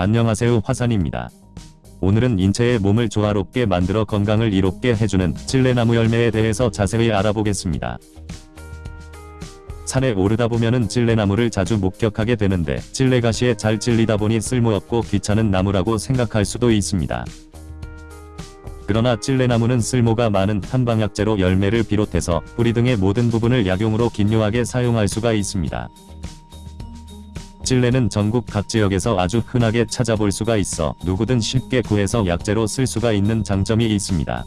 안녕하세요 화산입니다. 오늘은 인체의 몸을 조화롭게 만들어 건강을 이롭게 해주는 찔레나무 열매에 대해서 자세히 알아보겠습니다. 산에 오르다 보면은 찔레나무를 자주 목격하게 되는데 찔레가시에 잘 찔리다 보니 쓸모없고 귀찮은 나무라고 생각할 수도 있습니다. 그러나 찔레나무는 쓸모가 많은 한방약재로 열매를 비롯해서 뿌리 등의 모든 부분을 약용으로 긴요하게 사용할 수가 있습니다. 찔레는 전국 각 지역에서 아주 흔하게 찾아볼 수가 있어 누구든 쉽게 구해서 약재로 쓸 수가 있는 장점이 있습니다.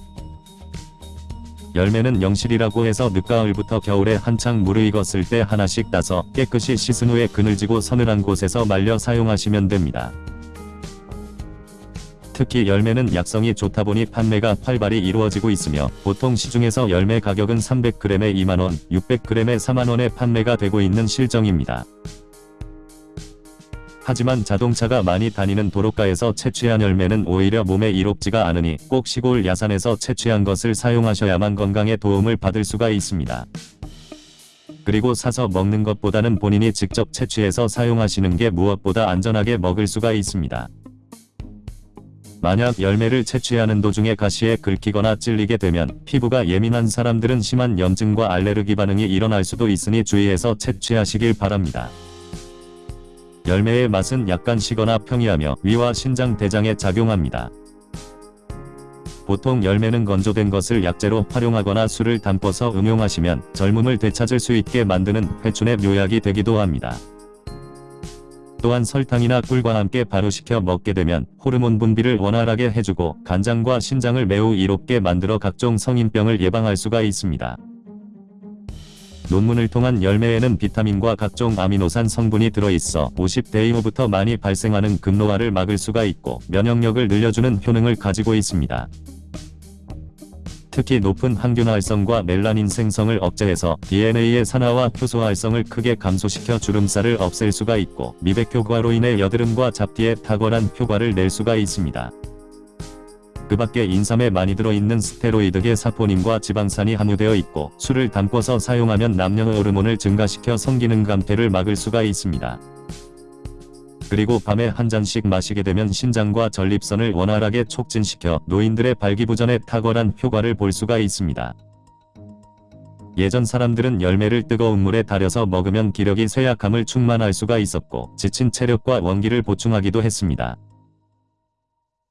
열매는 영실이라고 해서 늦가을부터 겨울에 한창 무르익었을 때 하나씩 따서 깨끗이 씻은 후에 그늘지고 서늘한 곳에서 말려 사용하시면 됩니다. 특히 열매는 약성이 좋다 보니 판매가 활발히 이루어지고 있으며 보통 시중에서 열매 가격은 300g에 2만원, 600g에 4만원에 판매가 되고 있는 실정입니다. 하지만 자동차가 많이 다니는 도로가에서 채취한 열매는 오히려 몸에 이롭지가 않으니 꼭 시골 야산에서 채취한 것을 사용하셔야만 건강에 도움을 받을 수가 있습니다. 그리고 사서 먹는 것보다는 본인이 직접 채취해서 사용하시는 게 무엇보다 안전하게 먹을 수가 있습니다. 만약 열매를 채취하는 도중에 가시에 긁히거나 찔리게 되면 피부가 예민한 사람들은 심한 염증과 알레르기 반응이 일어날 수도 있으니 주의해서 채취하시길 바랍니다. 열매의 맛은 약간 시거나 평이하며 위와 신장 대장에 작용합니다. 보통 열매는 건조된 것을 약재로 활용하거나 술을 담궈서 응용하시면 젊음을 되찾을 수 있게 만드는 회춘의 묘약이 되기도 합니다. 또한 설탕이나 꿀과 함께 발효시켜 먹게 되면 호르몬 분비를 원활하게 해주고 간장과 신장을 매우 이롭게 만들어 각종 성인병을 예방할 수가 있습니다. 논문을 통한 열매에는 비타민과 각종 아미노산 성분이 들어있어 50대 이후부터 많이 발생하는 급노화를 막을 수가 있고 면역력을 늘려주는 효능을 가지고 있습니다. 특히 높은 항균 활성과 멜라닌 생성을 억제해서 DNA의 산화와 효소 활성을 크게 감소시켜 주름살을 없앨 수가 있고 미백 효과로 인해 여드름과 잡티에 탁월한 효과를 낼 수가 있습니다. 그 밖에 인삼에 많이 들어있는 스테로이드계 사포닌과 지방산이 함유되어 있고 술을 담궈서 사용하면 남녀 호르몬을 증가시켜 성기능 감퇴를 막을 수가 있습니다. 그리고 밤에 한 잔씩 마시게 되면 신장과 전립선을 원활하게 촉진시켜 노인들의 발기부전에 탁월한 효과를 볼 수가 있습니다. 예전 사람들은 열매를 뜨거운 물에 달여서 먹으면 기력이 쇠약함을 충만할 수가 있었고 지친 체력과 원기를 보충하기도 했습니다.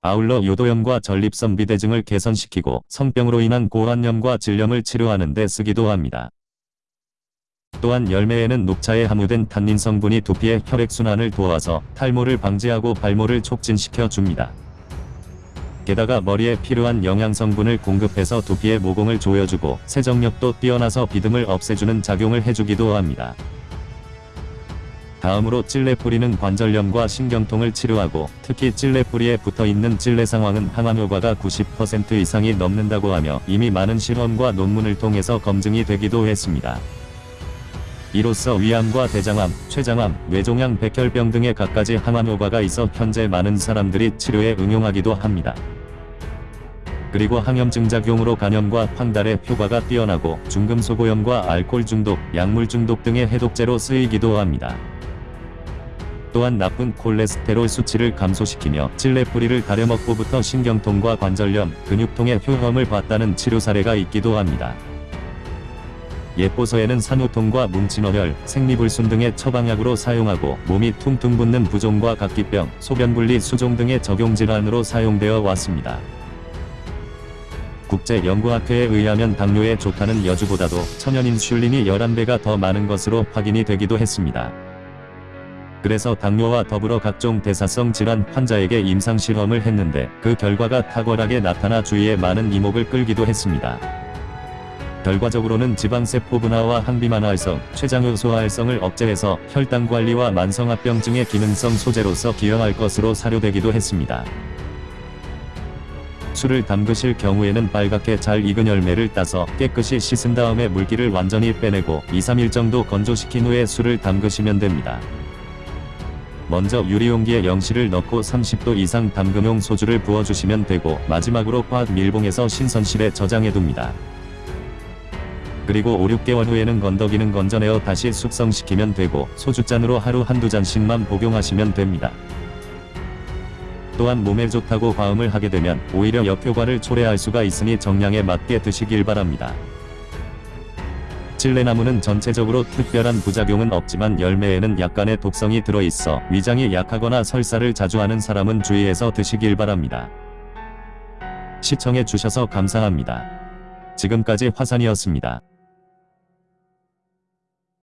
아울러 요도염과 전립선 비대 증을 개선시키고 성병으로 인한 고환염과 질염을 치료하는 데 쓰기도 합니다. 또한 열매에는 녹차에 함유된 탄닌 성분이 두피의 혈액순환을 도와서 탈모를 방지하고 발모를 촉진시켜 줍니다. 게다가 머리에 필요한 영양성분을 공급해서 두피의 모공을 조여주고 세정력도 뛰어나서 비듬을 없애주는 작용을 해주기도 합니다. 다음으로 찔레뿌리는 관절염과 신경통을 치료하고 특히 찔레뿌리에 붙어있는 찔레 상황은 항암 효과가 90% 이상이 넘는다고 하며 이미 많은 실험과 논문을 통해서 검증이 되기도 했습니다. 이로써 위암과 대장암, 췌장암, 뇌종양 백혈병 등의 갖가지 항암 효과가 있어 현재 많은 사람들이 치료에 응용하기도 합니다. 그리고 항염증 작용으로 간염과 황달의 효과가 뛰어나고 중금소고염과 알코올 중독, 약물 중독 등의 해독제로 쓰이기도 합니다. 또한 나쁜 콜레스테롤 수치를 감소시키며 찔레 뿌리를 가려먹고부터 신경통과 관절염, 근육통의 효험을 봤다는 치료 사례가 있기도 합니다. 예포서에는 산후통과 뭉친어혈, 생리불순 등의 처방약으로 사용하고 몸이 퉁퉁 붓는 부종과 각기병, 소변분리 수종 등의 적용질환으로 사용되어 왔습니다. 국제연구학회에 의하면 당뇨에 좋다는 여주보다도 천연인슐린이 11배가 더 많은 것으로 확인이 되기도 했습니다. 그래서 당뇨와 더불어 각종 대사성 질환 환자에게 임상실험을 했는데 그 결과가 탁월하게 나타나 주위에 많은 이목을 끌기도 했습니다. 결과적으로는 지방세포 분화와 항비만 활성, 췌장효소 활성을 억제해서 혈당 관리와 만성합병증의 기능성 소재로서 기여할 것으로 사료되기도 했습니다. 술을 담그실 경우에는 빨갛게 잘 익은 열매를 따서 깨끗이 씻은 다음에 물기를 완전히 빼내고 2-3일 정도 건조시킨 후에 술을 담그시면 됩니다. 먼저 유리용기에 영시를 넣고 30도 이상 담금용 소주를 부어주시면 되고 마지막으로 화학 밀봉해서 신선실에 저장해둡니다. 그리고 5, 6개월 후에는 건더기는 건져내어 다시 숙성시키면 되고 소주잔으로 하루 한두 잔씩만 복용하시면 됩니다. 또한 몸에 좋다고 과음을 하게 되면 오히려 역효과를 초래할 수가 있으니 정량에 맞게 드시길 바랍니다. 찔레나무는 전체적으로 특별한 부작용은 없지만 열매에는 약간의 독성이 들어있어 위장이 약하거나 설사를 자주 하는 사람은 주의해서 드시길 바랍니다. 시청해 주셔서 감사합니다. 지금까지 화산이었습니다.